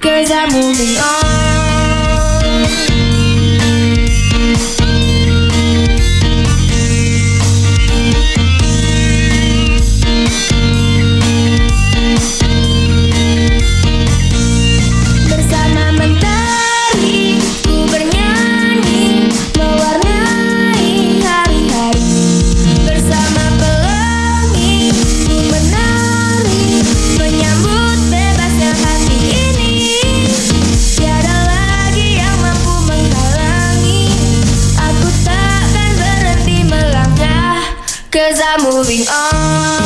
Cause I'm moving on Cause I'm moving on